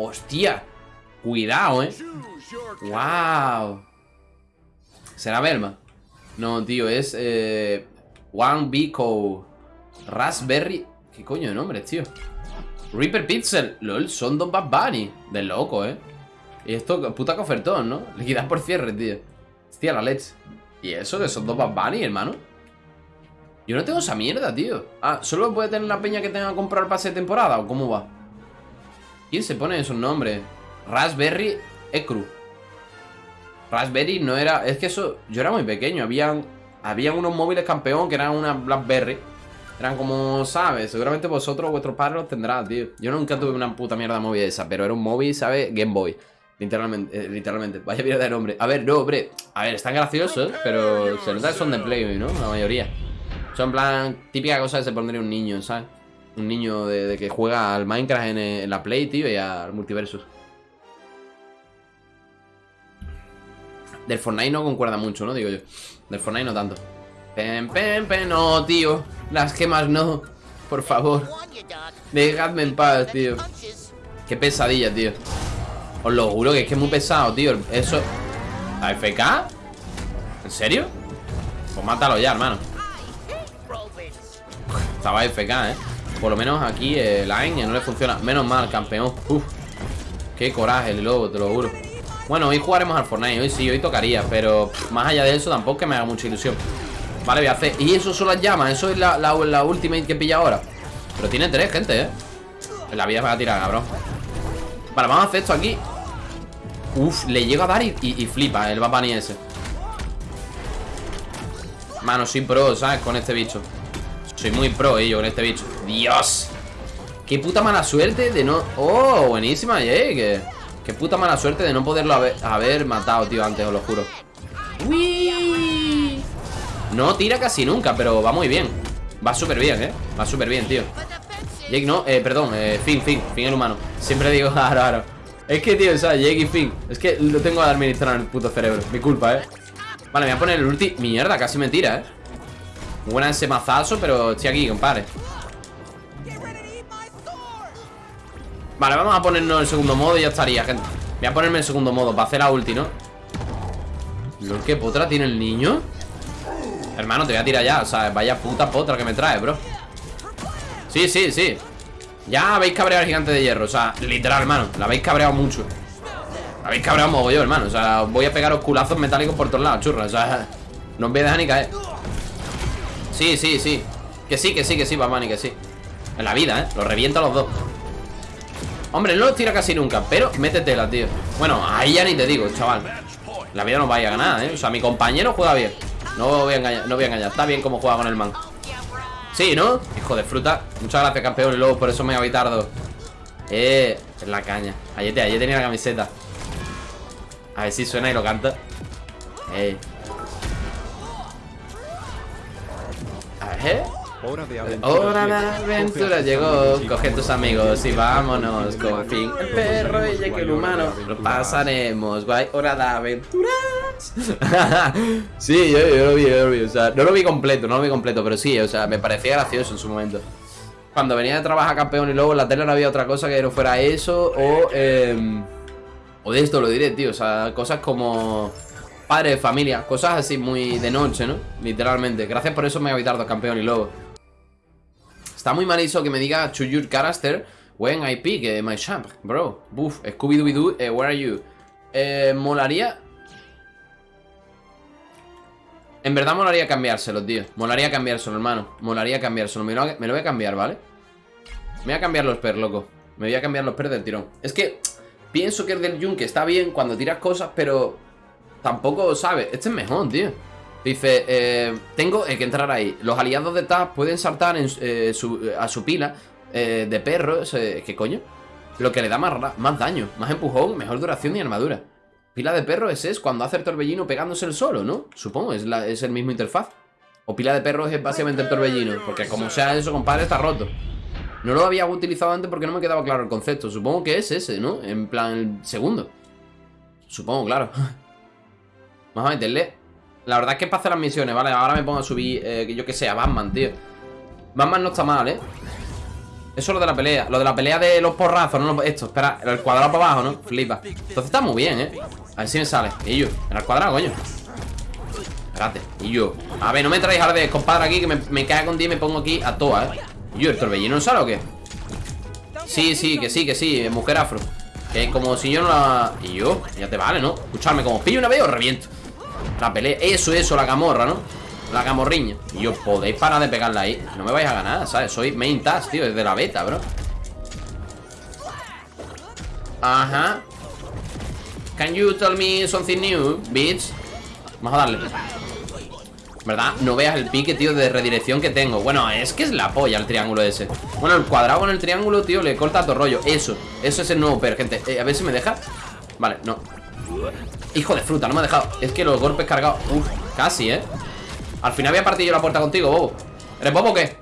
¡Hostia! Cuidado, ¿eh? ¡Wow! ¿Será Belma? No, tío, es... Eh, One Bico Raspberry... ¿Qué coño de nombre, tío? Reaper Pixel. LOL, son dos Bad Bunny. De loco, ¿eh? Y esto, puta cofertón, ¿no? Liquidad por cierre, tío. Hostia, la leche. ¿Y eso que son dos Bad Bunny, hermano? Yo no tengo esa mierda, tío. Ah, ¿solo puede tener la peña que tenga que comprar pase de temporada o cómo va? ¿Quién se pone esos nombres? Raspberry Ecru. Raspberry no era... Es que eso... Yo era muy pequeño. Habían... Habían unos móviles campeón que eran una Blackberry. Eran como, ¿sabes? Seguramente vosotros, vuestros padres los tendrán, tío. Yo nunca tuve una puta mierda móvil esa, pero era un móvil, ¿sabes? Game Boy. Literalmente, eh, literalmente. Vaya mierda de nombre. A ver, no, hombre. A ver, están graciosos, pero se nota que son de Play, ¿no? La mayoría. Son en plan, típica cosa que se pondría un niño, ¿sabes? Un niño de, que juega al Minecraft en, en, la Play, tío, y al multiversus. Del Fortnite no concuerda mucho, ¿no? Digo yo. Del Fortnite no tanto. Pen, pen, pen, no, tío. Las gemas no. Por favor. Dejadme en paz, tío. Qué pesadilla, tío. Os lo juro que es que es muy pesado, tío. Eso. ¿AFK? ¿En serio? Pues mátalo ya, hermano. Estaba AFK, ¿eh? Por lo menos aquí el Line no le funciona. Menos mal, campeón. Uf. Qué coraje el lobo, te lo juro. Bueno, hoy jugaremos al Fortnite. Hoy sí, hoy tocaría. Pero más allá de eso, tampoco me haga mucha ilusión. Vale, voy a hacer... Y eso son las llamas Eso es la, la, la ultimate que pilla ahora Pero tiene tres, gente, ¿eh? La vida va a tirar, cabrón Vale, vamos a hacer esto aquí Uf, le llego a dar y, y, flipa el Bapani ese Mano, soy pro, ¿sabes? Con este bicho Soy muy pro, eh, yo, con este bicho ¡Dios! Qué puta mala suerte de no... ¡Oh! Buenísima, eh Qué puta mala suerte de no poderlo haber, matado, tío, antes, os lo juro ¡Uy! No tira casi nunca, pero va muy bien Va súper bien, ¿eh? Va súper bien, tío Jake no, eh, perdón, eh, Finn, Finn, Finn el humano Siempre digo, claro, claro Es que, tío, o sea, Jake y Finn Es que lo tengo a administrar en el puto cerebro Mi culpa, ¿eh? Vale, me voy a poner el ulti Mierda, casi me tira, ¿eh? Buena ese mazazo, pero estoy aquí, compadre. Vale, vamos a ponernos el segundo modo y ya estaría, gente. Voy a ponerme el segundo modo para hacer la ulti, ¿no? Lo que potra tiene el niño Hermano, te voy a tirar ya O sea, vaya puta potra que me trae, bro. Sí, sí, sí. Ya habéis cabreado al gigante de hierro O sea, literal, hermano La habéis cabreado mucho. La habéis cabreado mogollón, hermano O sea, voy a pegaros culazos metálicos por todos lados, churra O sea, no os voy a dejar ni caer Sí, sí, sí. Que sí, que sí, que sí, Batman, que sí. En la vida, ¿eh? Los revienta los dos. Hombre, no los tira casi nunca Pero métetela, tío. Bueno, ahí ya ni te digo, chaval. La vida no vaya a ganar, ¿eh? O sea, mi compañero juega bien. No voy a engañar, no voy a Está bien como juega con el man. Sí, ¿no? Hijo de fruta. Muchas gracias, campeón luego por eso me voy tardo Eh, en la caña. Ayer, ayer tenía la camiseta. A ver si suena y lo canta Eh Ver Hora de aventura, Hora de aventura llegó. Coge tus amigos y vámonos. Con fin el perro y que el humano. Lo pasaremos. Guay, hora de aventuras. sí, yo, lo vi, yo lo vi. O sea, no lo vi completo, no lo vi completo, pero sí, o sea, me parecía gracioso en su momento. Cuando venía de trabajar campeón y luego en la tele no había otra cosa que no fuera eso o. Eh, o de esto lo diré, tío. O sea, cosas como padre familia, cosas así muy de noche, ¿no? Literalmente. Gracias por eso me ha dos campeón y luego. Está muy mal eso que me diga To your character When I pick eh, my champ Bro, buff, Scooby-Doo, eh, where are you? Eh, molaría En verdad molaría cambiárselo, tío Molaría cambiárselo, hermano Molaría cambiárselo me lo, me voy a cambiar, ¿vale? Me voy a cambiar los per, loco Me voy a cambiar los per del tirón Es que pienso que el del Jun que está bien cuando tiras cosas Pero tampoco, ¿sabes? Este es mejor, tío Dice, eh, tengo que entrar ahí. Los aliados de Taz pueden saltar eh, a su pila eh, de perros. ¿Qué coño? Lo que le da más, más daño, más empujón, mejor duración y armadura. Pila de perros ese es cuando hace el torbellino pegándose el solo, ¿no? Supongo, es, es el mismo interfaz. O pila de perros es básicamente el torbellino. Porque como sea eso, compadre, está roto. No lo había utilizado antes porque no me quedaba claro el concepto. Supongo que es ese, ¿no? En plan, el segundo. Supongo, claro. Vamos a meterle la verdad es que es para hacer las misiones, ¿vale? Ahora me pongo a subir, eh, yo que sé, a Batman, tío Batman no está mal, ¿eh? Eso es lo de la pelea. Lo de la pelea de los porrazos, no esto. Espera, el cuadrado para abajo, ¿no? Flipa. Entonces está muy bien, ¿eh? A ver si me sale. Y yo, en el cuadrado, coño. Espérate. Y yo. A ver, no me traéis de compadre aquí que me, me cae con 10 y me pongo aquí a toa, ¿eh? Y yo, ¿el torbellino no sale o qué? Sí, sí, que sí, que sí, mujer afro. Que como si yo no la... Y yo, ya te vale, ¿no? Escucharme, como pillo una vez o reviento. La pelea, eso, eso, la camorra, ¿no? La camorriña. Y yo, podéis parar de pegarla ahí. No me vais a ganar, ¿sabes? Soy main task, tío Desde la beta, bro. Ajá. Can you tell me something new, bitch? Vamos a darle. ¿Verdad? No veas el pique, tío, de redirección que tengo. Bueno, es que es la polla el triángulo ese. Bueno, el cuadrado con el triángulo, tío, le corta todo rollo. Eso, eso es el nuevo per, gente. Eh, A ver si me deja. Vale, no Hijo de fruta, no me ha dejado. Es que los golpes cargados. Uf, casi, ¿eh? Al final había partido la puerta contigo, bobo. ¿Eres bobo o qué?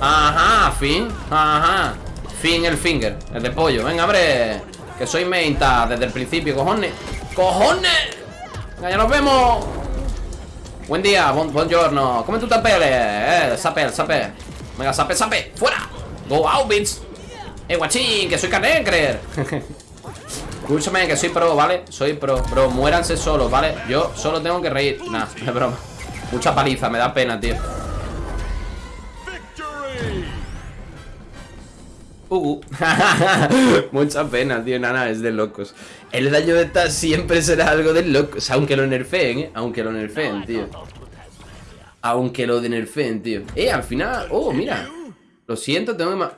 Ajá, fin. Ajá. Fin el finger El de pollo. Venga, hombre Que soy meinta desde el principio, cojones. ¡Cojones! Venga, ya nos vemos. Buen día, bon, buongiorno. Come tu te pele Eh, sape, sape. Venga, sape, sape. ¡Fuera! Go out, bitch. Eh, guachín Que soy carne creer Escúchame, que soy pro, ¿vale? Soy pro, bro, muéranse solos, ¿vale? Yo solo tengo que reír. Nah, es broma. Mucha paliza, me da pena, tío. Uh, Mucha pena, tío, nada, es de locos. El daño de esta siempre será algo de locos. Aunque lo nerfeen, ¿eh? Aunque lo nerfeen, tío. Aunque lo de nerfeen, tío. Eh, al final, oh, mira. Lo siento, tengo que más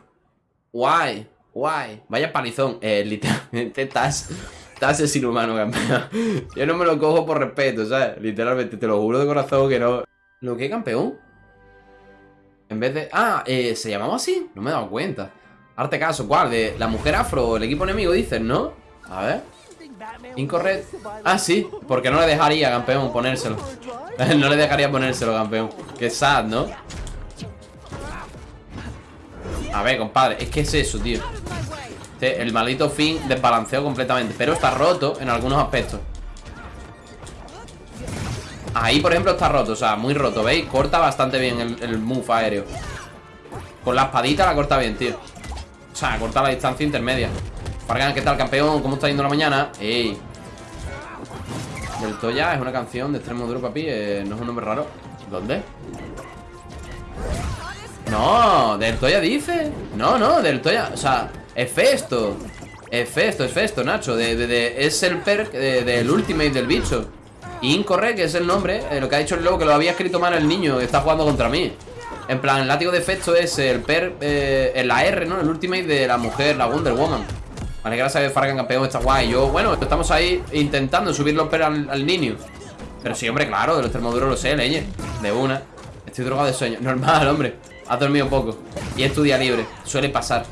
Guay, guay Vaya palizón, eh, literalmente estás Estás es inhumano, campeón Yo no me lo cojo por respeto, ¿sabes? Literalmente, te lo juro de corazón que no ¿Lo que campeón? En vez de... Ah, eh, ¿se llamaba así? No me he dado cuenta Arte caso, ¿cuál? De la mujer afro, el equipo enemigo, dicen, ¿no? A ver Incorrecto Ah, sí, porque no le dejaría, campeón, ponérselo No le dejaría ponérselo, campeón Qué sad, ¿no? A ver, compadre, es que es eso, tío este, El maldito fin desbalanceó completamente Pero está roto en algunos aspectos Ahí, por ejemplo, está roto, o sea, muy roto, ¿veis? Corta bastante bien el, el move aéreo Con la espadita la corta bien, tío o sea, cortar la distancia intermedia Fargan, ¿qué tal, campeón? ¿Cómo está yendo la mañana? ¡Ey! Del Toya es una canción de extremo duro, papi eh, No es un nombre raro ¿Dónde? No, del Toya dice. No, no, del Toya O sea, es Festo. Es Festo, es Festo, Nacho. De, Es el perk del ultimate del bicho. Incorrect, es el nombre eh, Lo que ha dicho el lobo, que lo había escrito mal el niño Que está jugando contra mí. En plan, el látigo de efecto es el per, eh, la R, ¿no? El ultimate de la mujer, la Wonder Woman. Vale, gracias a Fargan campeón, está guay. Yo, bueno, estamos ahí intentando subir los per al, niño. Pero sí, hombre, claro, de los termoduros lo sé, leñe De una. Estoy drogado de sueño, normal, hombre Has dormido poco Y es tu día libre, suele pasar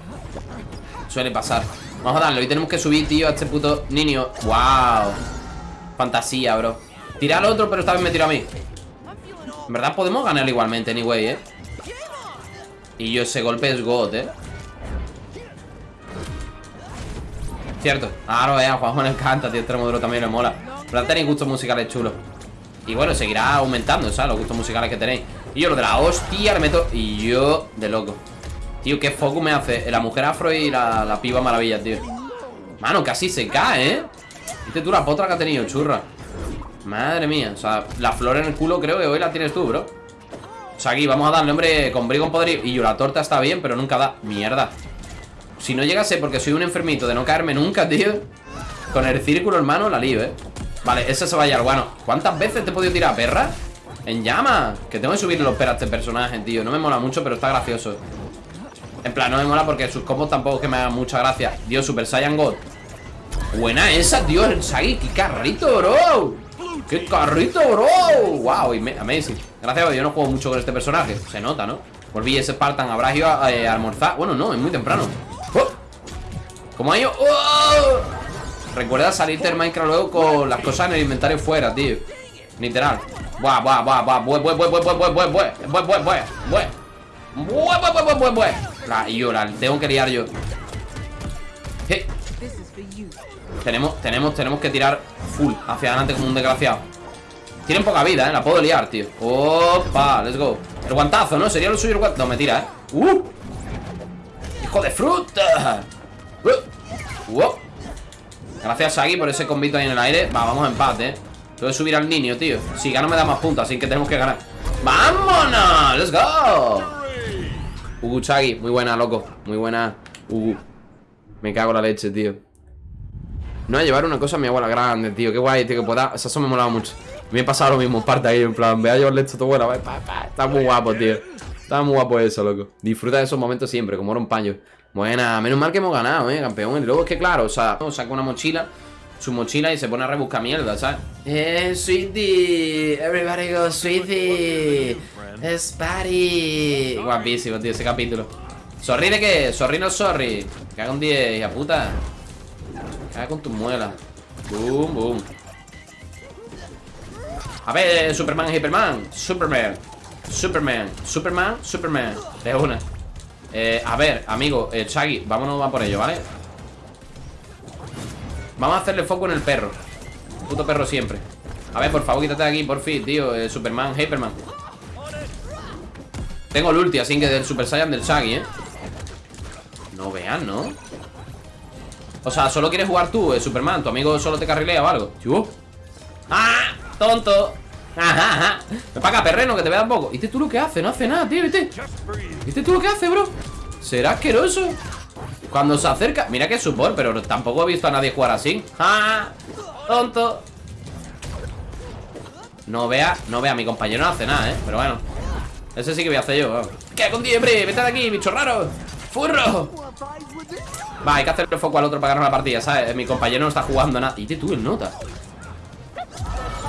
Suele pasar Vamos a darle, hoy tenemos que subir, tío, a este puto niño Wow Fantasía, bro Tira al otro, pero esta vez me tiro a mí En verdad podemos ganar igualmente, anyway, eh y yo ese golpe es God, ¿eh? Cierto. Claro, eh, a Juanjo le encanta, tío. Este modelo también le mola. Pero tenéis gustos musicales chulos. Y bueno, seguirá aumentando, ¿sabes? Los gustos musicales que tenéis. Y yo lo de la hostia le meto. Y yo de loco. Tío, qué foco me hace. La mujer afro y la, la piba maravilla, tío. Mano, casi se cae, ¿eh? Viste tú la potra que ha tenido, churra. Madre mía. O sea, la flor en el culo creo que hoy la tienes tú, bro. O sea, aquí vamos a darle, hombre, con brigo poder Y yo, la torta está bien, pero nunca da Mierda Si no llegase porque soy un enfermito de no caerme nunca, tío Con el círculo, hermano, la lío, eh Vale, ese se va a bueno ¿Cuántas veces te he podido tirar, perra? En llama Que tengo que subirle los a este personaje, tío No me mola mucho, pero está gracioso En plan, no me mola porque sus combos tampoco es que me hagan mucha gracia Dios, Super Saiyan God Buena esa, tío, el Sagi, qué carrito, bro ¡Qué carrito, bro! ¡Wow! Amazing Gracias yo no juego mucho con este personaje Se nota, ¿no? Volví ese Spartan Habrás ido a, eh, almorzar Bueno, no, es muy temprano ¡Oh! ¿Cómo ha ido? ¡Oh! Recuerda salirte del Minecraft luego con las cosas en el inventario fuera, tío Literal Buah, buah, buah, buah Buah, buah, buah, buah, buah, buah, buah, buah, buah, buah, buah Buah, buah, buah, buah, buah, La, yo, la tengo que liar yo ¿Qué? Tenemos, tenemos, tenemos que tirar full hacia adelante como un desgraciado Tienen poca vida, ¿eh? La puedo liar, tío Opa, let's go El guantazo, ¿no? Sería lo suyo el guantazo No, me tira, ¿eh? ¡Uh! ¡Hijo de fruta! Uh, uh. Gracias, Sagi, por ese convito ahí en el aire Va, vamos a empate, eh Tengo que subir al niño, tío. Si gano me da más puntos, así que tenemos que ganar. ¡Vámonos! ¡Let's go! Ugu Chagi, muy buena, loco. Muy buena Ugu. Me cago en la leche, tío. No a llevar una cosa a mi abuela grande, tío. Qué guay, tío, que pueda... O sea, eso me molaba mucho. Me he pasado lo mismo parte ahí, en plan Ve a llevarle esto a tu abuela Está muy guapo, tío. Está muy guapo eso, loco. Disfruta de esos momentos siempre, como era un paño. Buena, menos mal que hemos ganado, eh, campeón. Y luego es que, claro, o sea, saca una mochila Su mochila y se pone a rebuscar mierda, ¿sabes? Eh, sweetie Everybody go, sweetie. Es party. Guapísimo, tío, ese capítulo. ¿Sorry de qué? Sorry no sorry. Haga un 10, hija puta. Caga con tu muela Boom, boom. A ver, Superman, Hyperman Superman. Superman, Superman, Superman. De una. Eh, a ver, amigo, eh, Chaggy, vámonos a por ello, ¿vale? Vamos a hacerle foco en el perro Puto perro siempre A ver, por favor, quítate de aquí, por fin, tío eh, Superman, Hyperman Tengo el ulti, así que del Super Saiyan del Chaggy, ¿eh? No vean, ¿no? O sea, solo quieres jugar tú, eh, Superman Tu amigo solo te carrilea o algo ¡Ah! ¡Tonto! Ajá, Me paga perreno que te vea poco. ¿Viste tú lo que hace? No hace nada, tío, ¿viste? ¿Viste tú lo que hace, bro? ¿Será asqueroso? Cuando se acerca... Mira que es support, pero tampoco he visto a nadie jugar así. ¡Ah! ¡Tonto! No vea, no vea, mi compañero no hace nada, ¿eh? Pero bueno Ese sí que voy a hacer yo ¿Qué con diciembre? Vete de aquí, bicho raro ¡Furro! Va, hay que hacerle foco al otro para ganar la partida, ¿sabes? Mi compañero no está jugando nada ¿Y tú el nota?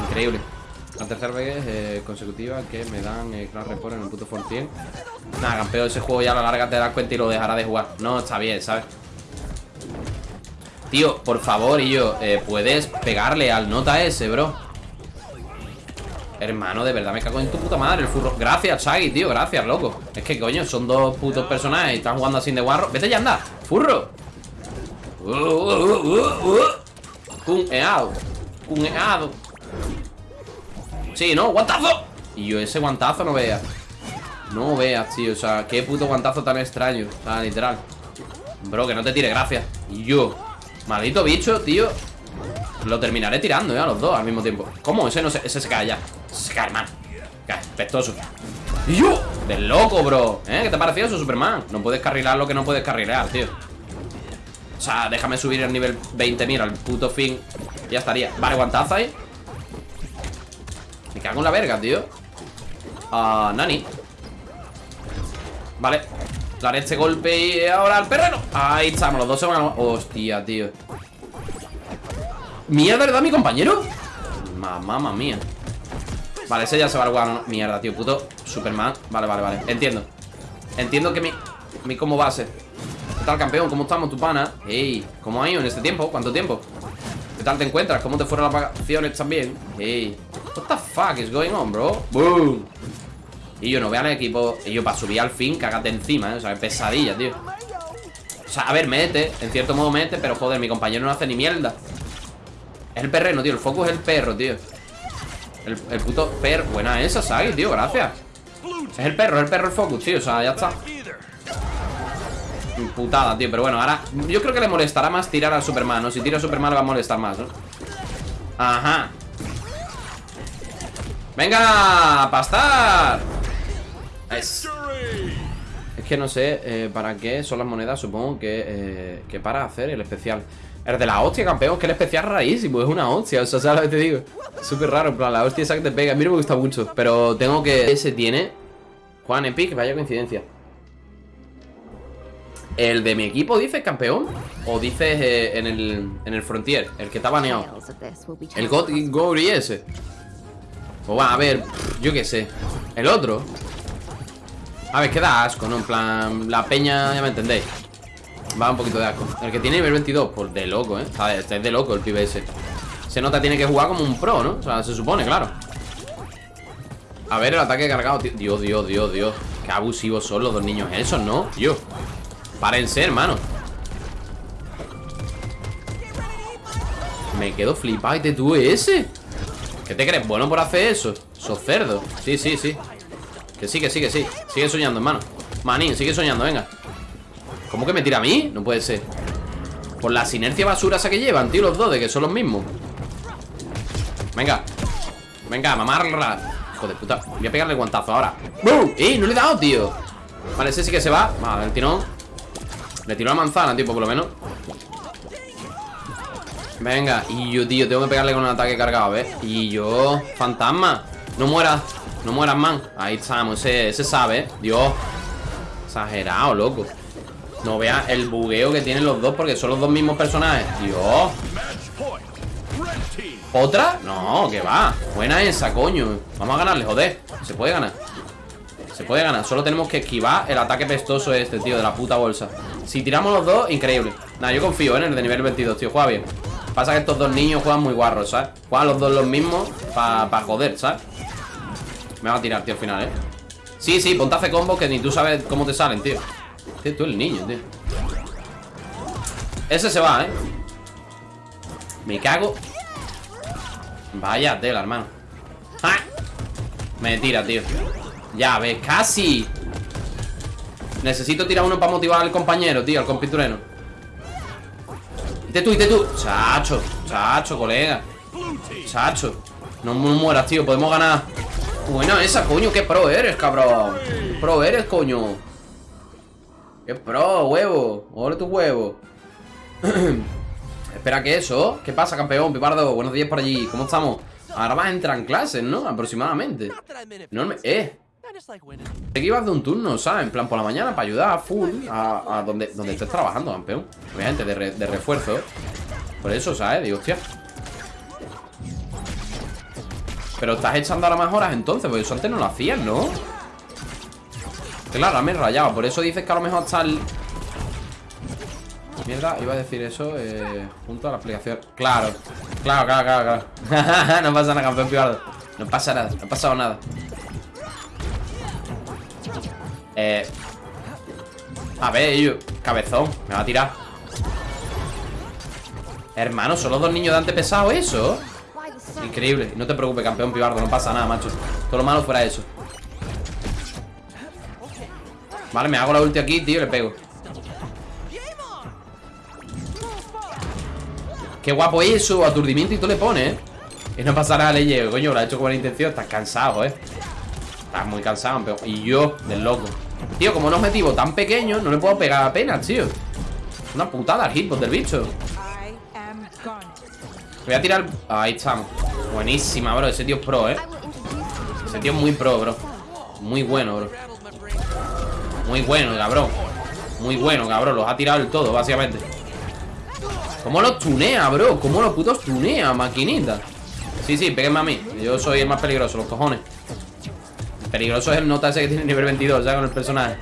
Increíble tercera vez eh, consecutiva que me dan eh, Crash Report en el puto Fortien. Nada, campeón, ese juego ya a la larga te das cuenta y lo dejará de jugar. No, está bien, ¿sabes? Tío, por favor, y yo, eh, ¿puedes pegarle al nota ese, bro? Hermano, de verdad me cago en tu puta madre el furro Gracias, Chaggy, tío, gracias, loco Es que, coño, son dos putos personajes y están jugando así de guarro Vete ya, anda, furro uh, uh, uh, Cuneado Cuneado Sí, ¿no? ¡Guantazo! Y yo ese guantazo no veas No veas, tío O sea, qué puto guantazo tan extraño O sea, literal Bro, que no te tire, gracias Y yo Maldito bicho, tío Lo terminaré tirando, ¿eh? A los dos al mismo tiempo ¿Cómo? Ese no se... Ese se cae ya Se cae, man Cae, pestoso Y yo Del loco, bro ¿Eh? ¿Qué te pareció eso, Superman? No puedes carrilar lo que no puedes carrilar, tío O sea, déjame subir el nivel 20 Mira, al puto fin Ya estaría Vale, guantazo ahí cago en la verga, tío Ah, Nani Vale Daré este golpe y ahora al perrero Ahí estamos, los dos se van a... Hostia, tío Mierda, ¿verdad, mi compañero? Mamá mía Vale, ese ya se va al guano Mierda, tío, puto Superman Vale, vale, vale Entiendo Entiendo que mi... Mi como base ¿Qué tal, campeón? ¿Cómo estamos, tu pana? Ey, ¿cómo ha ido en este tiempo? ¿Cuánto tiempo? ¿Qué tal te encuentras? ¿Cómo te fueron las vacaciones también? Ey What the fuck is going on, bro? Boom Y yo no vean el equipo Y yo para subir al fin, cágate encima, ¿eh? O sea, pesadilla, tío O sea, a ver, mete En cierto modo mete, pero joder, mi compañero no hace ni mierda Es el perreno, tío El foco es el perro, tío El, puto perro Buena esa, ¿sabes, tío? Gracias Es el perro, es el perro el focus, tío O sea, ya está Putada, tío, pero bueno, ahora Yo creo que le molestará más tirar al Superman, ¿no? Si tira a Superman le va a molestar más, ¿no? Ajá ¡Venga! ¡Pastar! Es, que no sé eh, para qué son las monedas Supongo que, eh, que para hacer el especial El de la hostia, campeón Que el especial rarísimo, es una hostia O sea, ¿sabes lo que te digo? Súper raro, en plan, la hostia esa que te pega A mí no me gusta mucho Pero tengo que... Ese tiene Juan Epic, vaya coincidencia ¿El de mi equipo dices campeón? ¿O dices eh, en, el, en el Frontier? El que está baneado El God Gory ese Pues va, a ver, yo qué sé El otro A ver, queda asco, ¿no? En plan, la peña, ya me entendéis Va un poquito de asco El que tiene nivel 22, pues de loco, ¿eh? Este es de loco el pibe ese Se nota tiene que jugar como un pro, ¿no? O sea, se supone, claro A ver, el ataque cargado, Dios, Dios, Dios, Dios Qué abusivos son los dos niños esos, ¿no? Dios Párense, hermano. Me quedo flipado y te tuve ese. ¿Qué te crees? ¿Bueno por hacer eso? Sos cerdo. Sí, sí, sí. Que sí, que sí, que sí. Sigue soñando, hermano. Manín, sigue soñando, venga. ¿Cómo que me tira a mí? No puede ser. Por la sinergia basura esa que llevan, tío, los dos De que son los mismos. Venga. Venga, mamarla Hijo de puta. Voy a pegarle guantazo ahora. ¡Bum! ¡Eh! No le he dado, tío. Vale, ese sí que se va. Vale, el tirón Le tiró la manzana, tipo, por lo menos. Venga Y yo, tío, tengo que pegarle con un ataque cargado, ¿ves? Y yo Fantasma No mueras No mueras, man. Ahí estamos Ese, ese sabe, ¿eh? Dios. Exagerado, loco. No veas el bugueo que tienen los dos Porque son los dos mismos personajes. Dios. ¿Otra? No, que va. Buena esa, coño. Vamos a ganarle, joder. Se puede ganar Se puede ganar Solo tenemos que esquivar el ataque pestoso este, tío De la puta bolsa Si tiramos los dos, increíble Nada, yo confío en el de nivel 22, tío Juega bien Pasa que estos dos niños juegan muy guarros, ¿sabes? Juegan los dos los mismos Para pa joder, ¿sabes? Me va a tirar, tío, al final, ¿eh? Sí, sí, ponte a hacer combos que ni tú sabes cómo te salen, tío Tío, tú el niño, tío Ese se va, ¿eh? Me cago Vaya tela, hermano ¡Ah! Me tira, tío Ya ves, casi Necesito tirar uno para motivar al compañero, tío Al compitureno Ite tú, ite tú Chacho, chacho, colega Chacho No, mueras, tío, podemos ganar Buena esa, coño, qué pro eres, cabrón Pro eres, coño Qué pro, huevo Ole tu huevo Espera, ¿qué eso? ¿Qué pasa, campeón? Pipardo, buenos días por allí ¿Cómo estamos? Ahora vas a entrar en clases, ¿no? Aproximadamente. ¡Eh! Sé que ibas de un turno, ¿sabes? En plan, por la mañana para ayudar a full A, a donde, donde estés trabajando, campeón Obviamente, de, re, de refuerzo Por eso, ¿sabes? Digo, hostia Pero estás echando ahora más horas entonces Porque eso antes no lo hacías, ¿no? Claro, me he rayado Por eso dices que a lo mejor está el... Mierda, iba a decir eso eh, Junto a la aplicación Claro, claro, claro, claro, claro. No pasa nada, campeón pibardo No pasa nada, no ha pasado nada Eh A ver, yo Cabezón, me va a tirar Hermano, ¿son los dos niños de antes pesado eso? Increíble, no te preocupes, campeón pibardo No pasa nada, macho Todo lo malo fuera eso Vale, me hago la ulti aquí, tío, y le pego Qué guapo eso, aturdimiento y tú le pones, ¿eh? Y no pasa nada, le llego, coño, lo ha hecho con buena intención Estás cansado, ¿eh? Estás muy cansado, campeón Y yo, del loco. Tío, como un objetivo tan pequeño, no le puedo pegar apenas, tío. Una putada el hitbox del bicho. Voy a tirar... Ahí estamos. Buenísima, bro, ese tío es pro, ¿eh? Ese tío es muy pro, bro. Muy bueno, bro. Muy bueno, cabrón. Muy bueno, cabrón, los ha tirado el todo, básicamente. ¿Cómo los tunea, bro? ¿Cómo los putos tunea, maquinita? Sí, sí, péguenme a mí. Yo soy el más peligroso, los cojones Peligroso es el nota ese que tiene nivel 22 Ya con el personaje.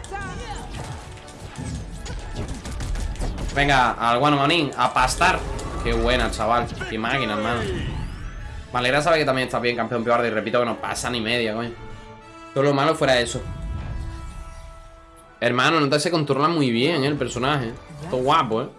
Venga, al guano manín A pastar. Qué buena, chaval. Qué máquina, hermano. Me alegra saber que también está bien, campeón pibardo Y repito que no pasa ni media, coño. Todo lo malo fuera eso. Hermano, nota se controla muy bien, ¿eh? El personaje. Todo guapo, ¿eh?